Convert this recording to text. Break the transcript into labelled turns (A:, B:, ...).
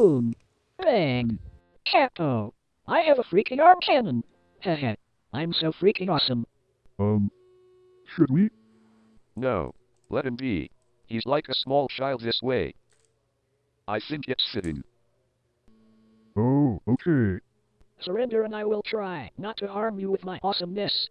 A: Boom! Bang! Capo! I have a freaking arm cannon! Heh I'm so freaking awesome.
B: Um, should we?
C: No. Let him be. He's like a small child this way. I think it's fitting.
B: Oh, okay.
A: Surrender and I will try not to harm you with my awesomeness.